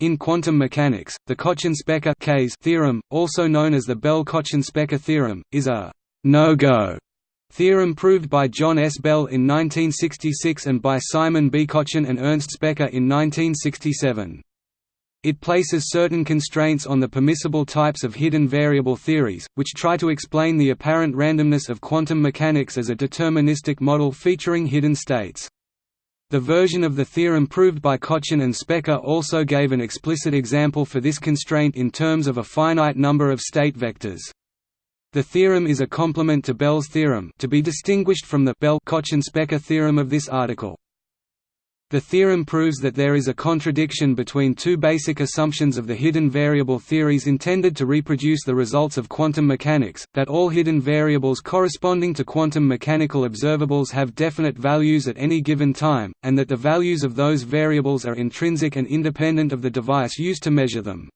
In quantum mechanics, the Kochen-Specker theorem, also known as the Bell-Kochen-Specker theorem, is a «no-go» theorem proved by John S. Bell in 1966 and by Simon B. Kochen and Ernst Specker in 1967. It places certain constraints on the permissible types of hidden variable theories, which try to explain the apparent randomness of quantum mechanics as a deterministic model featuring hidden states. The version of the theorem proved by Kochen and Specker also gave an explicit example for this constraint in terms of a finite number of state vectors. The theorem is a complement to Bell's theorem to be distinguished from the Bell-Kochen-Specker theorem of this article. The theorem proves that there is a contradiction between two basic assumptions of the hidden variable theories intended to reproduce the results of quantum mechanics, that all hidden variables corresponding to quantum mechanical observables have definite values at any given time, and that the values of those variables are intrinsic and independent of the device used to measure them.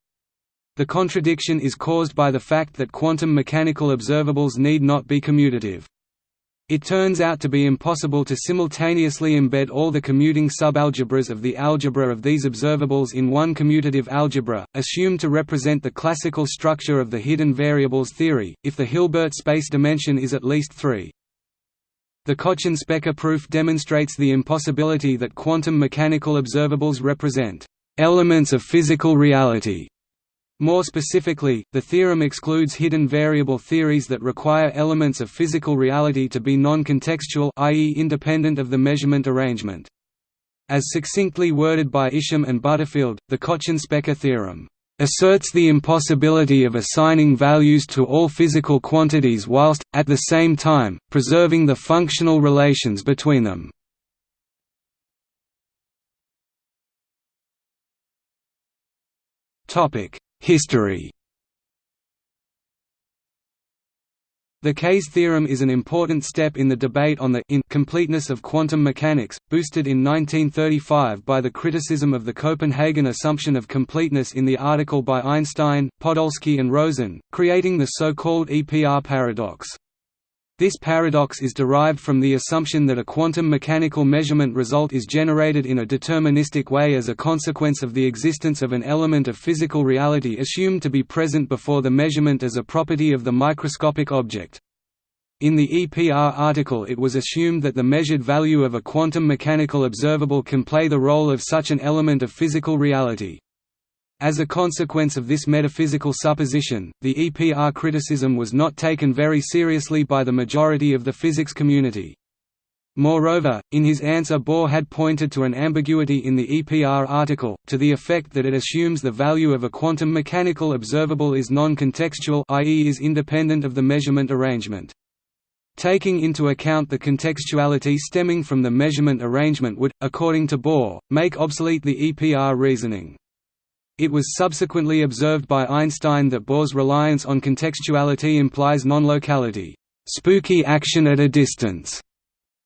The contradiction is caused by the fact that quantum mechanical observables need not be commutative. It turns out to be impossible to simultaneously embed all the commuting subalgebras of the algebra of these observables in one commutative algebra, assumed to represent the classical structure of the hidden variables theory, if the Hilbert space dimension is at least 3. The Kochen-Specker proof demonstrates the impossibility that quantum mechanical observables represent elements of physical reality more specifically, the theorem excludes hidden variable theories that require elements of physical reality to be non-contextual i.e. independent of the measurement arrangement. As succinctly worded by Isham and Butterfield, the Kochen-Specker theorem asserts the impossibility of assigning values to all physical quantities whilst, at the same time, preserving the functional relations between them. History The KS theorem is an important step in the debate on the incompleteness of quantum mechanics, boosted in 1935 by the criticism of the Copenhagen assumption of completeness in the article by Einstein, Podolsky and Rosen, creating the so-called EPR paradox. This paradox is derived from the assumption that a quantum mechanical measurement result is generated in a deterministic way as a consequence of the existence of an element of physical reality assumed to be present before the measurement as a property of the microscopic object. In the EPR article it was assumed that the measured value of a quantum mechanical observable can play the role of such an element of physical reality. As a consequence of this metaphysical supposition, the EPR criticism was not taken very seriously by the majority of the physics community. Moreover, in his answer Bohr had pointed to an ambiguity in the EPR article, to the effect that it assumes the value of a quantum mechanical observable is non-contextual i.e. is independent of the measurement arrangement. Taking into account the contextuality stemming from the measurement arrangement would, according to Bohr, make obsolete the EPR reasoning. It was subsequently observed by Einstein that Bohr's reliance on contextuality implies non-locality, spooky action at a distance,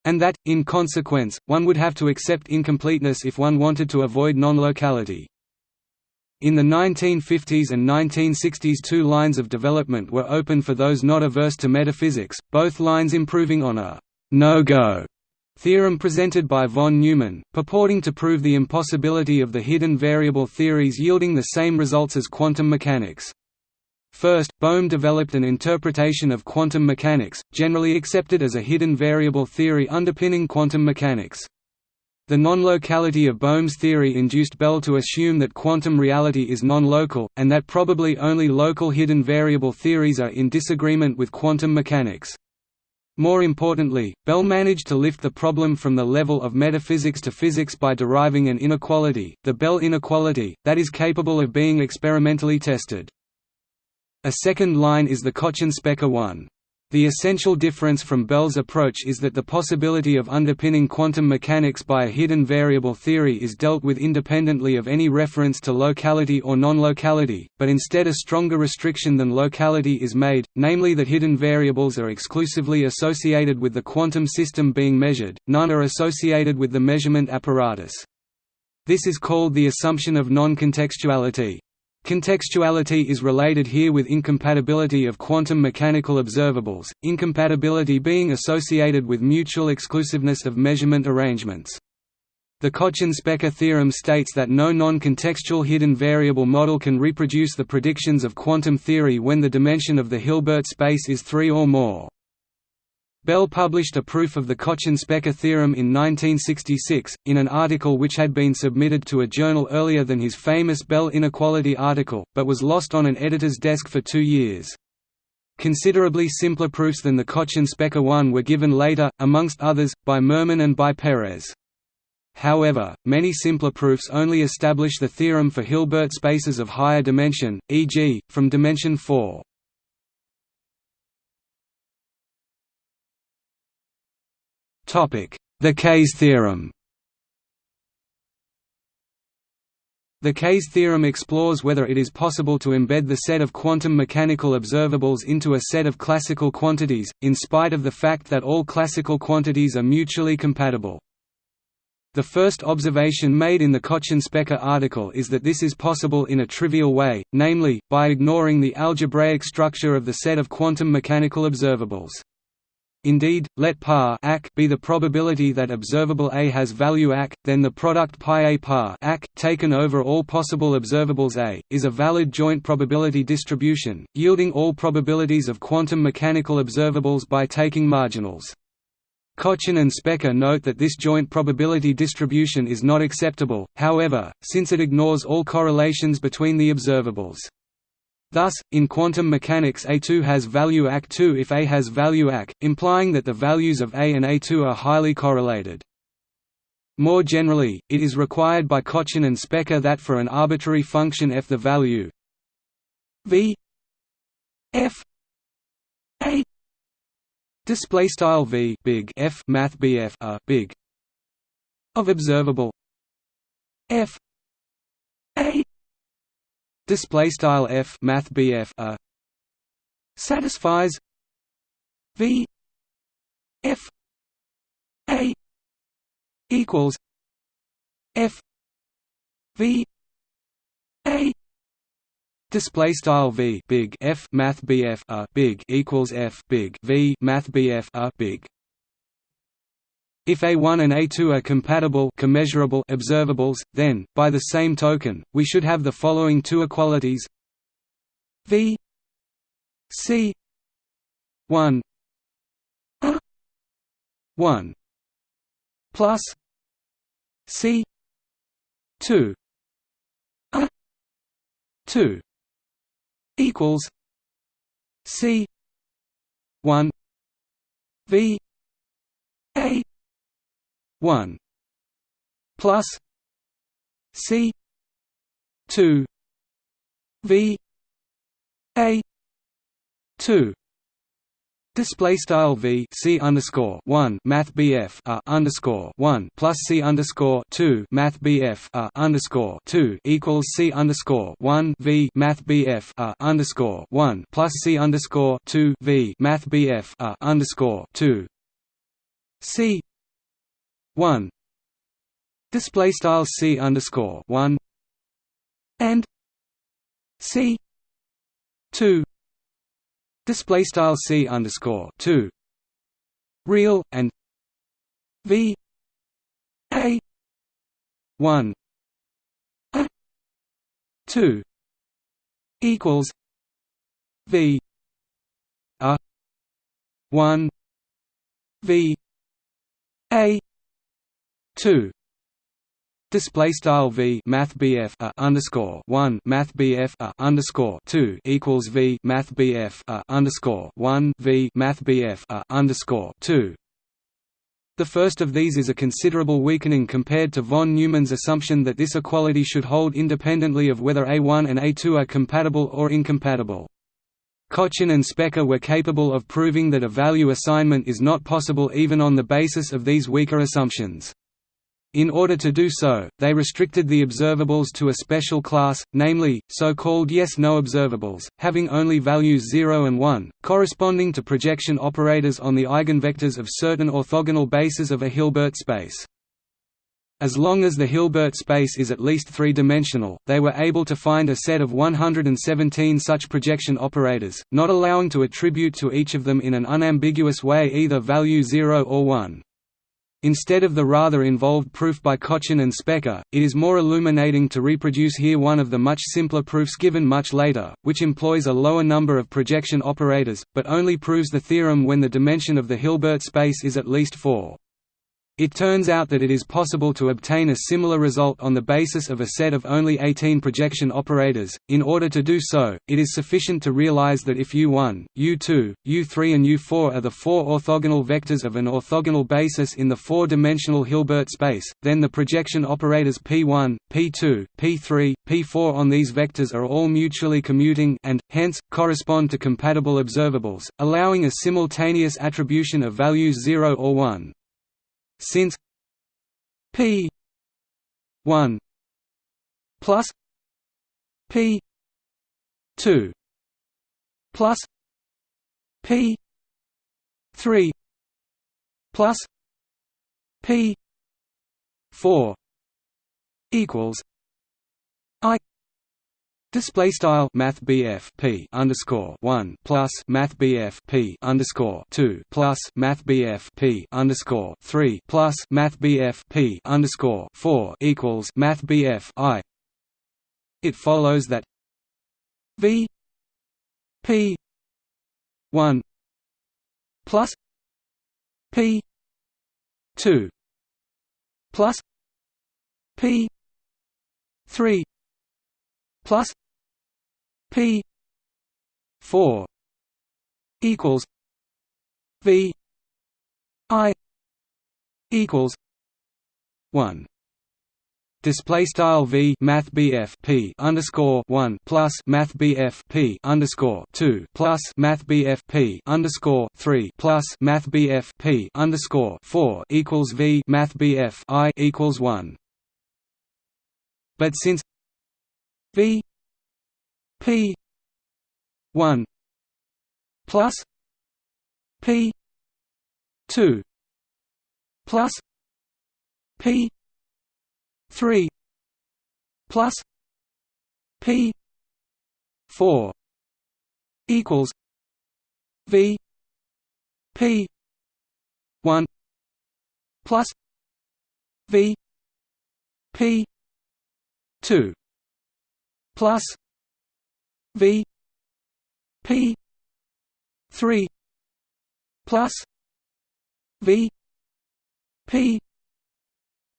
and that, in consequence, one would have to accept incompleteness if one wanted to avoid non-locality. In the 1950s and 1960s two lines of development were open for those not averse to metaphysics, both lines improving on a «no-go» Theorem presented by von Neumann, purporting to prove the impossibility of the hidden variable theories yielding the same results as quantum mechanics. First, Bohm developed an interpretation of quantum mechanics, generally accepted as a hidden variable theory underpinning quantum mechanics. The non-locality of Bohm's theory induced Bell to assume that quantum reality is non-local, and that probably only local hidden variable theories are in disagreement with quantum mechanics. More importantly, Bell managed to lift the problem from the level of metaphysics to physics by deriving an inequality, the Bell inequality, that is capable of being experimentally tested. A second line is the Kochen-Specker one. The essential difference from Bell's approach is that the possibility of underpinning quantum mechanics by a hidden variable theory is dealt with independently of any reference to locality or non-locality, but instead a stronger restriction than locality is made, namely that hidden variables are exclusively associated with the quantum system being measured, none are associated with the measurement apparatus. This is called the assumption of non-contextuality. Contextuality is related here with incompatibility of quantum mechanical observables, incompatibility being associated with mutual exclusiveness of measurement arrangements. The Kochen-Specker theorem states that no non-contextual hidden variable model can reproduce the predictions of quantum theory when the dimension of the Hilbert space is 3 or more. Bell published a proof of the Kochen-Specker theorem in 1966, in an article which had been submitted to a journal earlier than his famous Bell inequality article, but was lost on an editor's desk for two years. Considerably simpler proofs than the Kochen-Specker one were given later, amongst others, by Mermin and by Peres. However, many simpler proofs only establish the theorem for Hilbert spaces of higher dimension, e.g., from dimension 4. The KS theorem The KS theorem explores whether it is possible to embed the set of quantum mechanical observables into a set of classical quantities, in spite of the fact that all classical quantities are mutually compatible. The first observation made in the Kochen-Specker article is that this is possible in a trivial way, namely, by ignoring the algebraic structure of the set of quantum mechanical observables. Indeed, let par be the probability that observable A has value ac, then the product pi A par taken over all possible observables A, is a valid joint probability distribution, yielding all probabilities of quantum mechanical observables by taking marginals. Kochen and Specker note that this joint probability distribution is not acceptable, however, since it ignores all correlations between the observables. Thus, in quantum mechanics A2 has value AC2 if A has value AC, implying that the values of A and A2 are highly correlated. More generally, it is required by Kochen and Specker that for an arbitrary function f the value v f a display style v big f math bf a big of observable f a display style f math bf a. Satisfies. V. F. A. Equals. F. V. A. Display style v big f math bf a. Big equals f big v math bf a. Big. If A1 and A2 are compatible commeasurable observables, then, by the same token, we should have the following two equalities. V C 1 1 plus C 2 A 2 equals C one V A one plus C two V A two. Display style v c underscore one math bf a underscore one plus c underscore two math bf a underscore two equals c underscore one v math bf a underscore one plus c underscore two v math bf a underscore two. C one. Display style c underscore one. And c two. Display style c underscore two. Real and v a one. A two equals v a one v a two Display style v math bf a underscore one math bf a underscore two equals v math bf a underscore one v math bf a underscore two. The first of these is a considerable weakening compared to von Neumann's assumption that this equality should hold independently of whether A1 and A2 are compatible or incompatible. Kochen and Specker were capable of proving that a value assignment is not possible even on the basis of these weaker assumptions. In order to do so, they restricted the observables to a special class, namely, so-called yes-no observables, having only values 0 and 1, corresponding to projection operators on the eigenvectors of certain orthogonal bases of a Hilbert space. As long as the Hilbert space is at least three-dimensional, they were able to find a set of 117 such projection operators, not allowing to attribute to each of them in an unambiguous way either value 0 or 1. Instead of the rather involved proof by Kochen and Specker, it is more illuminating to reproduce here one of the much simpler proofs given much later, which employs a lower number of projection operators, but only proves the theorem when the dimension of the Hilbert space is at least 4. It turns out that it is possible to obtain a similar result on the basis of a set of only 18 projection operators. In order to do so, it is sufficient to realize that if U1, U2, U3 and U4 are the four orthogonal vectors of an orthogonal basis in the four-dimensional Hilbert space, then the projection operators P1, P2, P3, P4 on these vectors are all mutually commuting and, hence, correspond to compatible observables, allowing a simultaneous attribution of values 0 or 1. Since P one plus P two plus P three plus P four equals I Display style Math P underscore one plus Math P underscore two plus Math P underscore three plus Math P underscore four equals Math I. It follows that V P one plus P two plus P three plus P four equals V I equals one Display style v math bf p underscore one plus math bf p underscore two plus math bf p underscore three plus math bf p underscore four equals v math bf i equals one. But since v P one plus P two plus P three plus P four equals V P one plus V P two plus V P three plus V P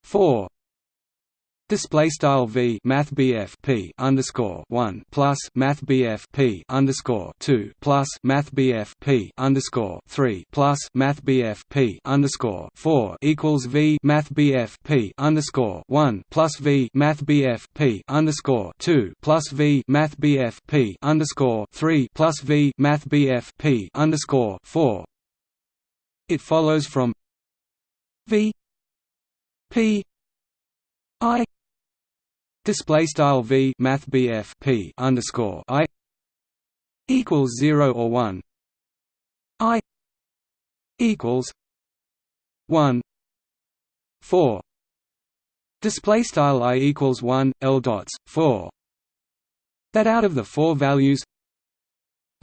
four Display style v math bf p underscore one plus math bf p underscore two plus math bf p underscore three plus math bf p underscore four equals v math bf p underscore one plus v math bf p underscore two plus v math bf p underscore three plus v math bf p underscore four. It follows from v p i Display style v math bf p underscore i equals zero or one. I equals one four. Display style i equals one l dots four. That out of the four values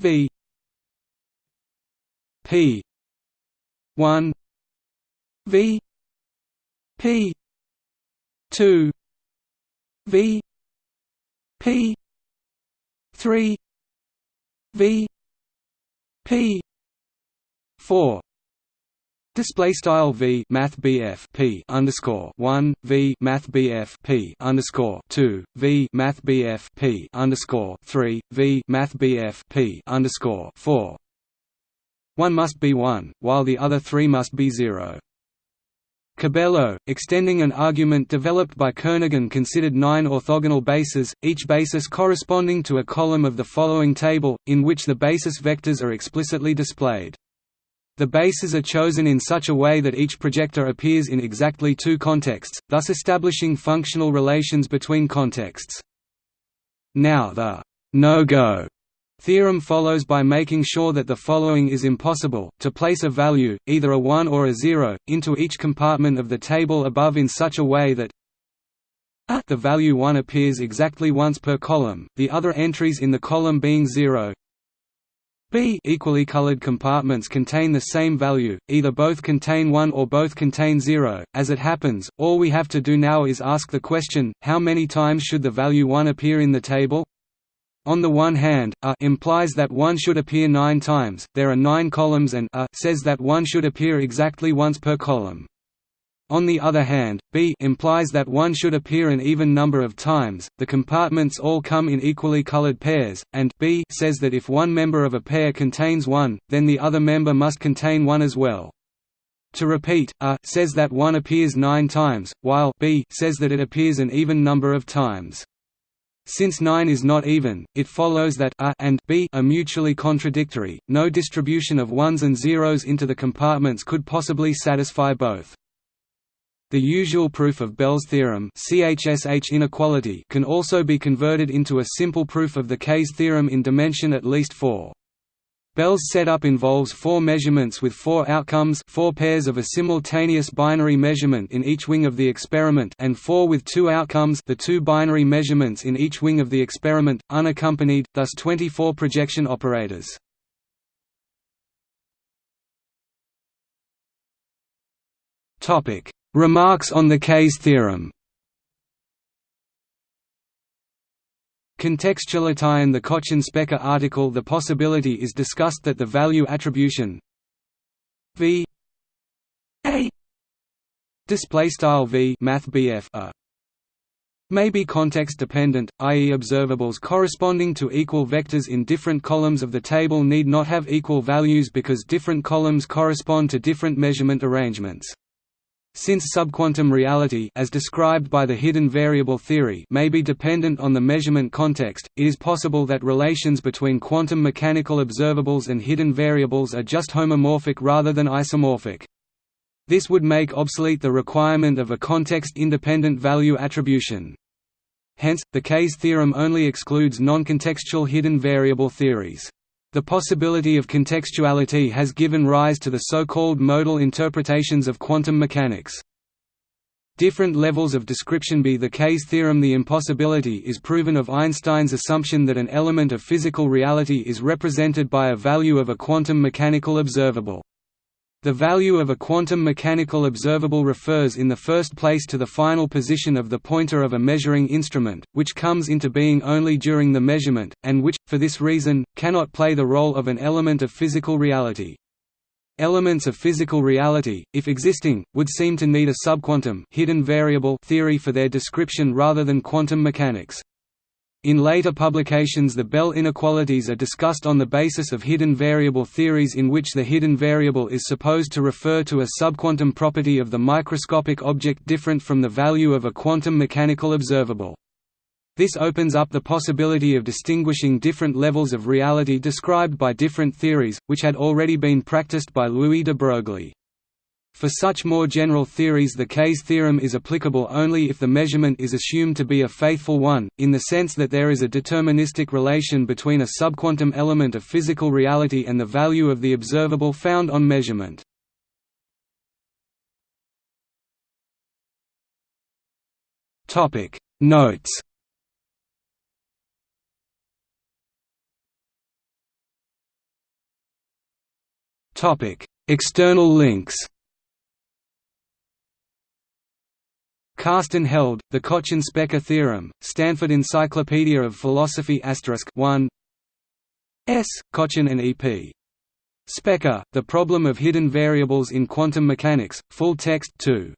v p one v p two V P three V P four Display style v math bf p underscore one v math bf p underscore two v math bf p underscore three v math bf p underscore four. One must be one, while the other three must be zero. Cabello, extending an argument developed by Kernaghan considered nine orthogonal bases, each basis corresponding to a column of the following table, in which the basis vectors are explicitly displayed. The bases are chosen in such a way that each projector appears in exactly two contexts, thus establishing functional relations between contexts. Now the no-go Theorem follows by making sure that the following is impossible, to place a value, either a 1 or a 0, into each compartment of the table above in such a way that the value 1 appears exactly once per column, the other entries in the column being 0 B equally colored compartments contain the same value, either both contain 1 or both contain 0. As it happens, all we have to do now is ask the question, how many times should the value 1 appear in the table? On the one hand, A implies that 1 should appear 9 times, there are 9 columns and A says that 1 should appear exactly once per column. On the other hand, B implies that one should appear an even number of times, the compartments all come in equally colored pairs, and B says that if one member of a pair contains one, then the other member must contain one as well. To repeat, A says that one appears nine times, while B says that it appears an even number of times. Since 9 is not even, it follows that A and B are mutually contradictory, no distribution of ones and zeros into the compartments could possibly satisfy both. The usual proof of Bell's theorem CHSH inequality can also be converted into a simple proof of the KS theorem in dimension at least 4. Bell's setup involves four measurements with four outcomes four pairs of a simultaneous binary measurement in each wing of the experiment and four with two outcomes the two binary measurements in each wing of the experiment, unaccompanied, thus 24 projection operators. Remarks on the KS theorem Contextuality in the Kochen-Specker article The possibility is discussed that the value attribution v a v math bf a may be context dependent, i.e. observables corresponding to equal vectors in different columns of the table need not have equal values because different columns correspond to different measurement arrangements. Since subquantum reality as described by the hidden variable theory may be dependent on the measurement context, it is possible that relations between quantum mechanical observables and hidden variables are just homomorphic rather than isomorphic. This would make obsolete the requirement of a context-independent value attribution. Hence, the KS theorem only excludes non-contextual hidden variable theories. The possibility of contextuality has given rise to the so-called modal interpretations of quantum mechanics. Different levels of description be the KS theorem The impossibility is proven of Einstein's assumption that an element of physical reality is represented by a value of a quantum mechanical observable. The value of a quantum mechanical observable refers in the first place to the final position of the pointer of a measuring instrument, which comes into being only during the measurement, and which, for this reason, cannot play the role of an element of physical reality. Elements of physical reality, if existing, would seem to need a subquantum hidden variable theory for their description rather than quantum mechanics. In later publications the Bell inequalities are discussed on the basis of hidden variable theories in which the hidden variable is supposed to refer to a subquantum property of the microscopic object different from the value of a quantum mechanical observable. This opens up the possibility of distinguishing different levels of reality described by different theories, which had already been practiced by Louis de Broglie. For such more general theories the KS theorem is applicable only if the measurement is assumed to be a faithful one, in the sense that there is a deterministic relation between a subquantum element of physical reality and the value of the observable found on measurement. Notes External links Carsten Held, The Kochen-Specker Theorem, Stanford Encyclopedia of Philosophy 1 S. Kochen and E. P. Specker, The Problem of Hidden Variables in Quantum Mechanics, full text 2